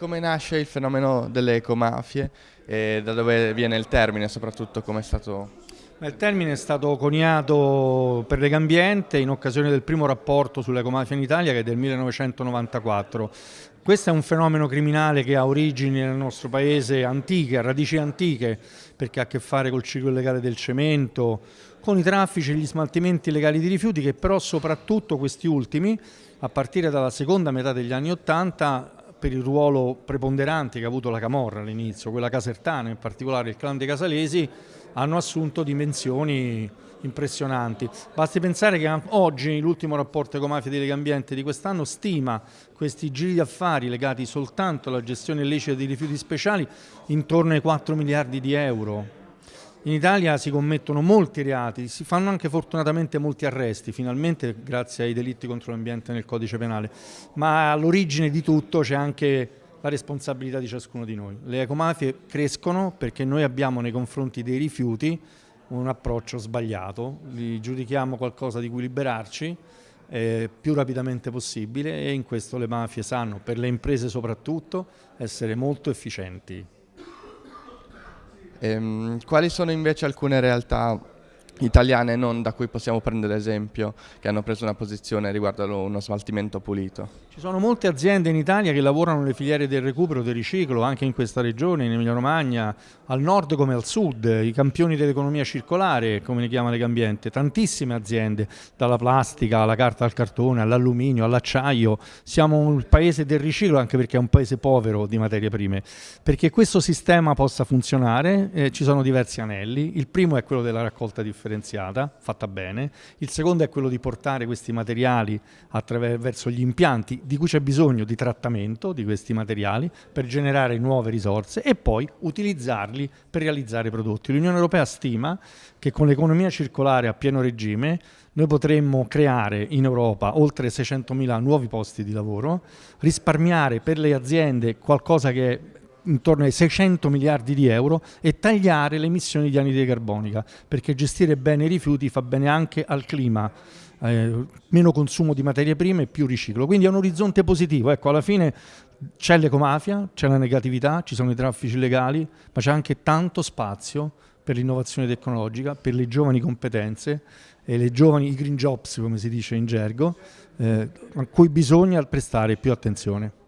Come nasce il fenomeno delle ecomafie e da dove viene il termine, soprattutto come è stato... Il termine è stato coniato per Legambiente in occasione del primo rapporto sull'ecomafia in Italia che è del 1994. Questo è un fenomeno criminale che ha origini nel nostro paese antiche, a radici antiche, perché ha a che fare col ciclo illegale del cemento, con i traffici e gli smaltimenti illegali di rifiuti che però soprattutto questi ultimi, a partire dalla seconda metà degli anni Ottanta, per il ruolo preponderante che ha avuto la Camorra all'inizio, quella casertana, in particolare il clan dei Casalesi, hanno assunto dimensioni impressionanti. Basti pensare che oggi l'ultimo rapporto ecomafia di Legambiente di quest'anno stima questi giri di affari legati soltanto alla gestione illecita di rifiuti speciali intorno ai 4 miliardi di euro in Italia si commettono molti reati, si fanno anche fortunatamente molti arresti, finalmente grazie ai delitti contro l'ambiente nel codice penale, ma all'origine di tutto c'è anche la responsabilità di ciascuno di noi. Le ecomafie crescono perché noi abbiamo nei confronti dei rifiuti un approccio sbagliato, li giudichiamo qualcosa di cui liberarci eh, più rapidamente possibile e in questo le mafie sanno, per le imprese soprattutto, essere molto efficienti. Ehm, quali sono invece alcune realtà italiane non da cui possiamo prendere esempio che hanno preso una posizione riguardo uno smaltimento pulito? Ci sono molte aziende in Italia che lavorano nelle filiere del recupero, del riciclo, anche in questa regione, in Emilia Romagna, al nord come al sud, i campioni dell'economia circolare, come ne chiama Legambiente, tantissime aziende, dalla plastica alla carta al cartone, all'alluminio, all'acciaio. Siamo un paese del riciclo anche perché è un paese povero di materie prime. Perché questo sistema possa funzionare eh, ci sono diversi anelli. Il primo è quello della raccolta differenziata, fatta bene. Il secondo è quello di portare questi materiali attraverso gli impianti di cui c'è bisogno di trattamento di questi materiali per generare nuove risorse e poi utilizzarli per realizzare prodotti. L'Unione Europea stima che con l'economia circolare a pieno regime noi potremmo creare in Europa oltre 600.000 nuovi posti di lavoro, risparmiare per le aziende qualcosa che intorno ai 600 miliardi di euro e tagliare le emissioni di anidride carbonica, perché gestire bene i rifiuti fa bene anche al clima eh, meno consumo di materie prime e più riciclo. Quindi è un orizzonte positivo. Ecco, alla fine c'è l'ecomafia, c'è la negatività, ci sono i traffici illegali, ma c'è anche tanto spazio per l'innovazione tecnologica, per le giovani competenze e le giovani, green jobs come si dice in gergo, eh, a cui bisogna prestare più attenzione.